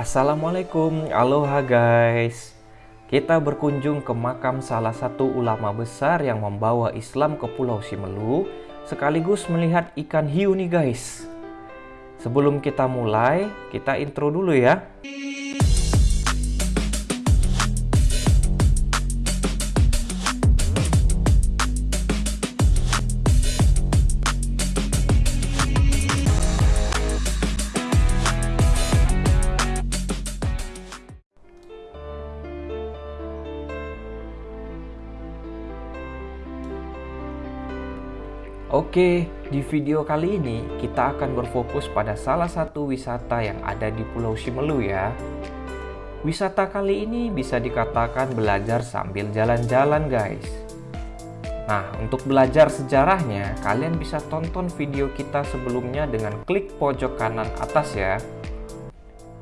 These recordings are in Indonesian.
Assalamualaikum, aloha guys. Kita berkunjung ke makam salah satu ulama besar yang membawa Islam ke Pulau Simelu, sekaligus melihat ikan hiu nih guys. Sebelum kita mulai, kita intro dulu ya. Oke, di video kali ini kita akan berfokus pada salah satu wisata yang ada di Pulau Simelu ya. Wisata kali ini bisa dikatakan belajar sambil jalan-jalan guys. Nah, untuk belajar sejarahnya, kalian bisa tonton video kita sebelumnya dengan klik pojok kanan atas ya.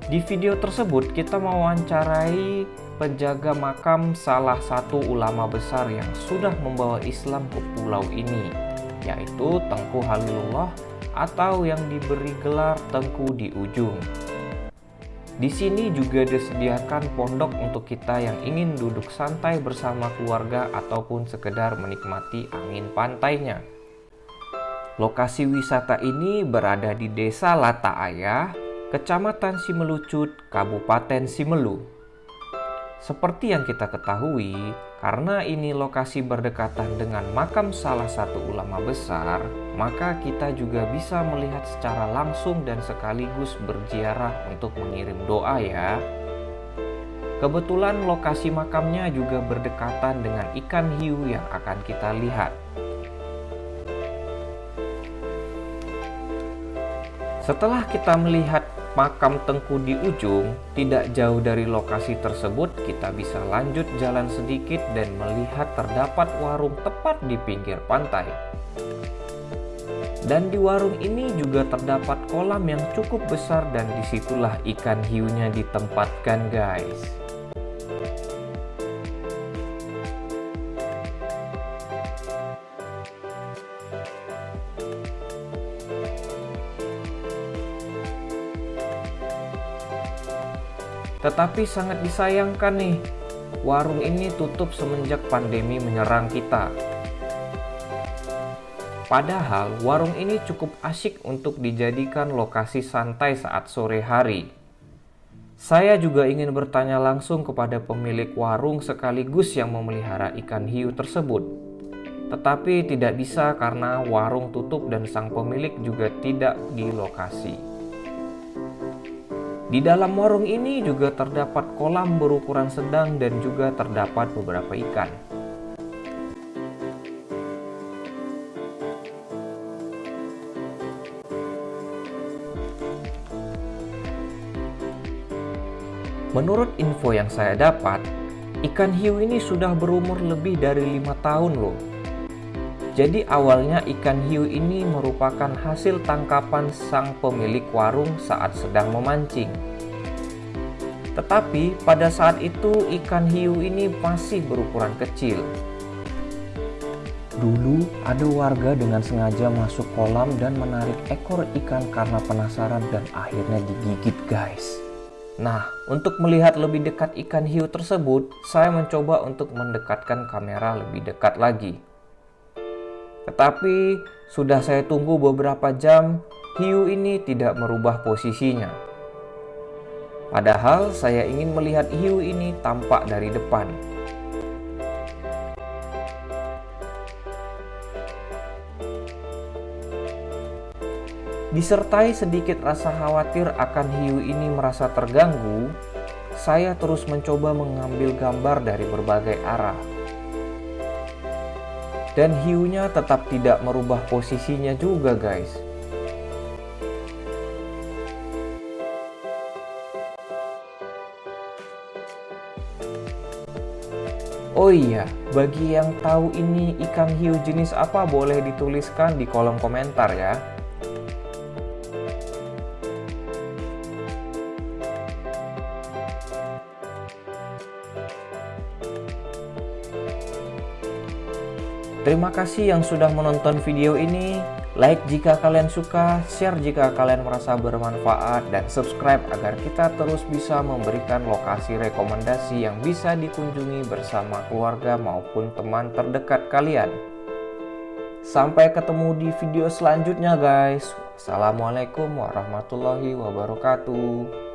Di video tersebut kita mewawancarai penjaga makam salah satu ulama besar yang sudah membawa Islam ke pulau ini yaitu Tengku Halilullah atau yang diberi gelar Tengku di ujung. Di sini juga disediakan pondok untuk kita yang ingin duduk santai bersama keluarga ataupun sekedar menikmati angin pantainya. Lokasi wisata ini berada di Desa Lataaya, Kecamatan Simelucut, Kabupaten Simelu. Seperti yang kita ketahui, karena ini lokasi berdekatan dengan makam salah satu ulama besar, maka kita juga bisa melihat secara langsung dan sekaligus berziarah untuk mengirim doa ya. Kebetulan lokasi makamnya juga berdekatan dengan ikan hiu yang akan kita lihat. Setelah kita melihat makam Tengku di ujung, tidak jauh dari lokasi tersebut kita bisa lanjut jalan sedikit dan melihat terdapat warung tepat di pinggir pantai. Dan di warung ini juga terdapat kolam yang cukup besar dan di situlah ikan hiunya ditempatkan guys. Tetapi sangat disayangkan nih, warung ini tutup semenjak pandemi menyerang kita. Padahal warung ini cukup asyik untuk dijadikan lokasi santai saat sore hari. Saya juga ingin bertanya langsung kepada pemilik warung sekaligus yang memelihara ikan hiu tersebut. Tetapi tidak bisa karena warung tutup dan sang pemilik juga tidak di lokasi. Di dalam warung ini juga terdapat kolam berukuran sedang dan juga terdapat beberapa ikan. Menurut info yang saya dapat, ikan hiu ini sudah berumur lebih dari lima tahun loh. Jadi awalnya ikan hiu ini merupakan hasil tangkapan sang pemilik warung saat sedang memancing. Tetapi pada saat itu ikan hiu ini masih berukuran kecil. Dulu ada warga dengan sengaja masuk kolam dan menarik ekor ikan karena penasaran dan akhirnya digigit guys. Nah, untuk melihat lebih dekat ikan hiu tersebut, saya mencoba untuk mendekatkan kamera lebih dekat lagi. Tetapi sudah saya tunggu beberapa jam, hiu ini tidak merubah posisinya. Padahal saya ingin melihat hiu ini tampak dari depan. Disertai sedikit rasa khawatir akan hiu ini merasa terganggu, saya terus mencoba mengambil gambar dari berbagai arah dan hiunya tetap tidak merubah posisinya juga guys Oh iya, bagi yang tahu ini ikan hiu jenis apa boleh dituliskan di kolom komentar ya. Terima kasih yang sudah menonton video ini. Like jika kalian suka, share jika kalian merasa bermanfaat, dan subscribe agar kita terus bisa memberikan lokasi rekomendasi yang bisa dikunjungi bersama keluarga maupun teman terdekat kalian. Sampai ketemu di video selanjutnya guys. Assalamualaikum warahmatullahi wabarakatuh.